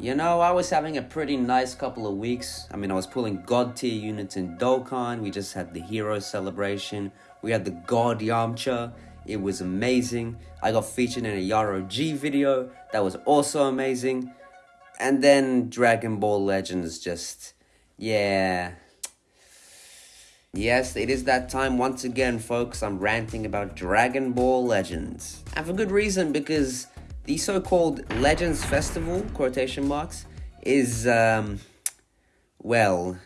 You know, I was having a pretty nice couple of weeks. I mean, I was pulling god tier units in Dokkan. We just had the hero celebration. We had the god Yamcha. It was amazing. I got featured in a Yaro G video. That was also amazing. And then Dragon Ball Legends just, yeah. Yes, it is that time once again, folks. I'm ranting about Dragon Ball Legends. And for good reason, because the so-called Legends Festival, quotation marks, is, um, well,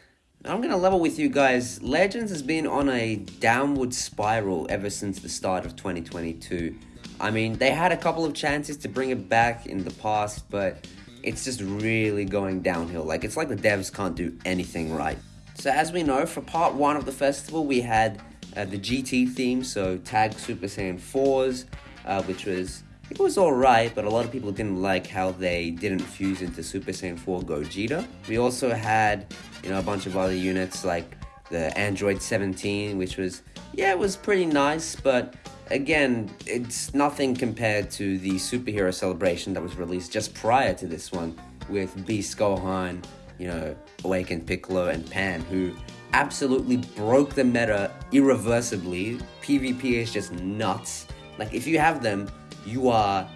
I'm gonna level with you guys. Legends has been on a downward spiral ever since the start of 2022. I mean, they had a couple of chances to bring it back in the past, but it's just really going downhill. Like, it's like the devs can't do anything right. So as we know, for part one of the festival, we had uh, the GT theme, so Tag Super Saiyan 4s, uh, which was, it was alright, but a lot of people didn't like how they didn't fuse into Super Saiyan 4 Gogeta. We also had, you know, a bunch of other units like the Android 17, which was, yeah, it was pretty nice, but again, it's nothing compared to the superhero celebration that was released just prior to this one with Beast Gohan, you know, Awakened Piccolo and Pan, who absolutely broke the meta irreversibly. PvP is just nuts. Like, if you have them, you are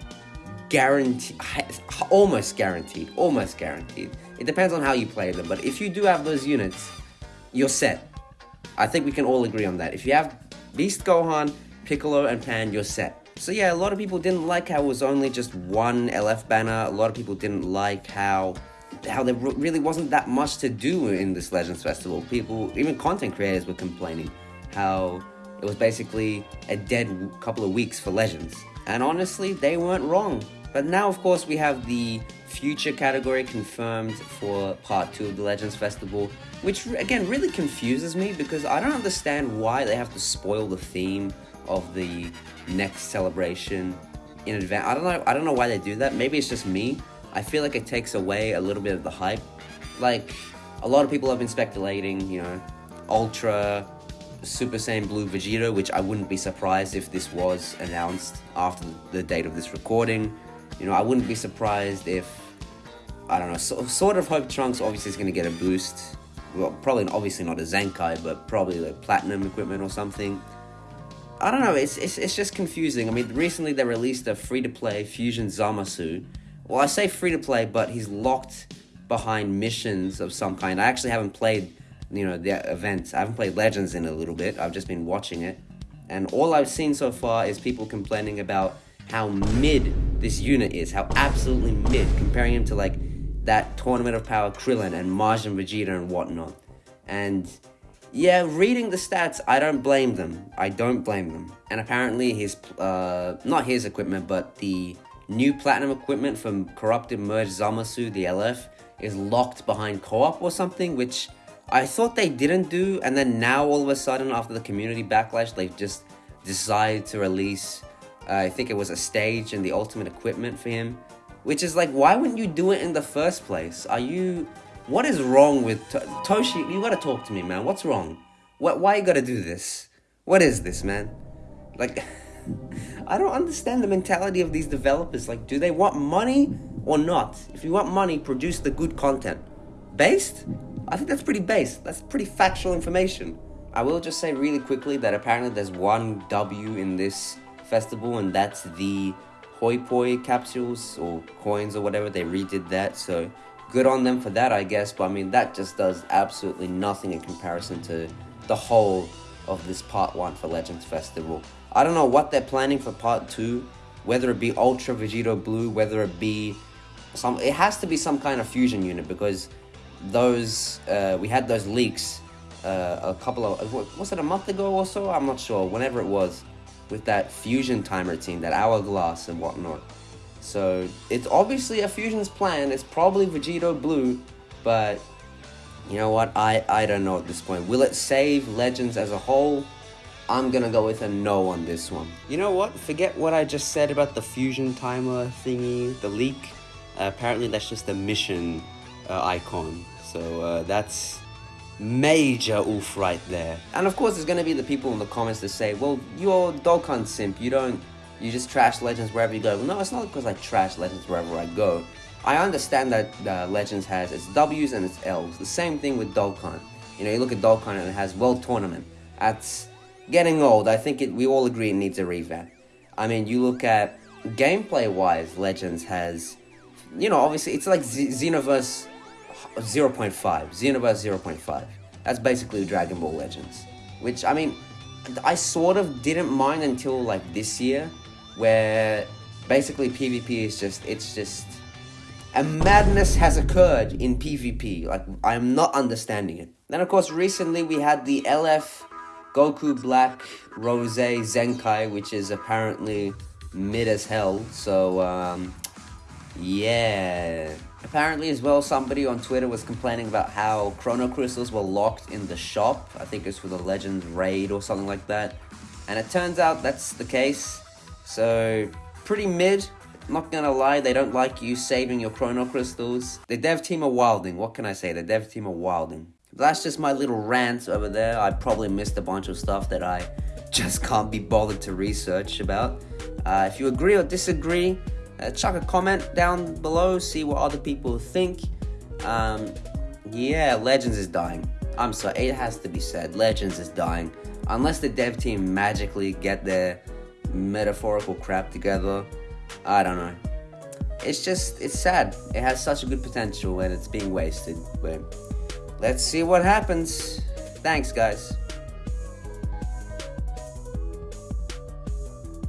guaranteed, almost guaranteed, almost guaranteed. It depends on how you play them, but if you do have those units, you're set. I think we can all agree on that. If you have Beast Gohan, Piccolo, and Pan, you're set. So yeah, a lot of people didn't like how it was only just one LF banner. A lot of people didn't like how how there really wasn't that much to do in this Legends Festival. People, even content creators were complaining how it was basically a dead couple of weeks for Legends. And honestly, they weren't wrong. But now, of course, we have the future category confirmed for part two of the Legends Festival, which again really confuses me because I don't understand why they have to spoil the theme of the next celebration in advance. I don't know. I don't know why they do that. Maybe it's just me. I feel like it takes away a little bit of the hype. Like, a lot of people have been speculating, you know, Ultra, Super Saiyan Blue Vegeta, which I wouldn't be surprised if this was announced after the date of this recording. You know, I wouldn't be surprised if, I don't know, so, sort of hope Trunks obviously is going to get a boost. Well, probably obviously not a Zenkai, but probably like platinum equipment or something. I don't know, it's, it's, it's just confusing. I mean, recently they released a free-to-play Fusion Zamasu, well, I say free to play, but he's locked behind missions of some kind. I actually haven't played, you know, the events. I haven't played Legends in a little bit. I've just been watching it. And all I've seen so far is people complaining about how mid this unit is, how absolutely mid, comparing him to like that Tournament of Power Krillin and Majin Vegeta and whatnot. And yeah, reading the stats, I don't blame them. I don't blame them. And apparently his, uh, not his equipment, but the new platinum equipment from Corrupted Merge Zamasu, the LF, is locked behind co-op or something, which I thought they didn't do, and then now all of a sudden, after the community backlash, they've just decided to release, uh, I think it was a stage and the ultimate equipment for him, which is like, why wouldn't you do it in the first place? Are you, what is wrong with, to Toshi, you gotta talk to me, man, what's wrong? What, why you gotta do this? What is this, man? Like... I don't understand the mentality of these developers. Like, do they want money or not? If you want money, produce the good content. Based? I think that's pretty based. That's pretty factual information. I will just say really quickly that apparently there's one W in this festival, and that's the Hoi Poi capsules or coins or whatever. They redid that, so good on them for that, I guess. But I mean, that just does absolutely nothing in comparison to the whole of this part one for Legends Festival. I don't know what they're planning for part two, whether it be Ultra Vegito Blue, whether it be some, it has to be some kind of fusion unit because those, uh, we had those leaks uh, a couple of, was it a month ago or so? I'm not sure, whenever it was, with that fusion timer team, that hourglass and whatnot. So it's obviously a fusion's plan. It's probably Vegito Blue, but you know what? I, I don't know at this point. Will it save Legends as a whole? I'm gonna go with a no on this one. You know what? Forget what I just said about the fusion timer thingy, the leak. Uh, apparently that's just a mission uh, icon. So uh, that's major oof right there. And of course there's gonna be the people in the comments that say, well, you're Dokkan simp, you don't, you just trash Legends wherever you go. Well, no, it's not because I trash Legends wherever I go. I understand that uh, Legends has its W's and its L's. The same thing with Dokkan. You know, you look at Dokkan and it has World Tournament. That's getting old. I think it, we all agree it needs a revamp. I mean, you look at gameplay-wise, Legends has, you know, obviously it's like Z Xenoverse 0.5, Xenoverse 0.5. That's basically Dragon Ball Legends. Which, I mean, I sort of didn't mind until like this year, where basically PvP is just, it's just, a madness has occurred in PvP. Like, I'm not understanding it. Then, of course, recently we had the LF Goku Black Rose Zenkai, which is apparently mid as hell. So, um, yeah. Apparently, as well, somebody on Twitter was complaining about how Chrono Crystals were locked in the shop. I think it's for the Legends raid or something like that. And it turns out that's the case. So, pretty mid. Not gonna lie, they don't like you saving your Chrono Crystals. The dev team are wilding. What can I say? The dev team are wilding. That's just my little rant over there. I probably missed a bunch of stuff that I just can't be bothered to research about. Uh, if you agree or disagree, chuck a comment down below, see what other people think. Um, yeah, Legends is dying. I'm sorry, it has to be said. Legends is dying. Unless the dev team magically get their metaphorical crap together, I don't know. It's just, it's sad. It has such a good potential and it's being wasted. But let's see what happens. Thanks, guys.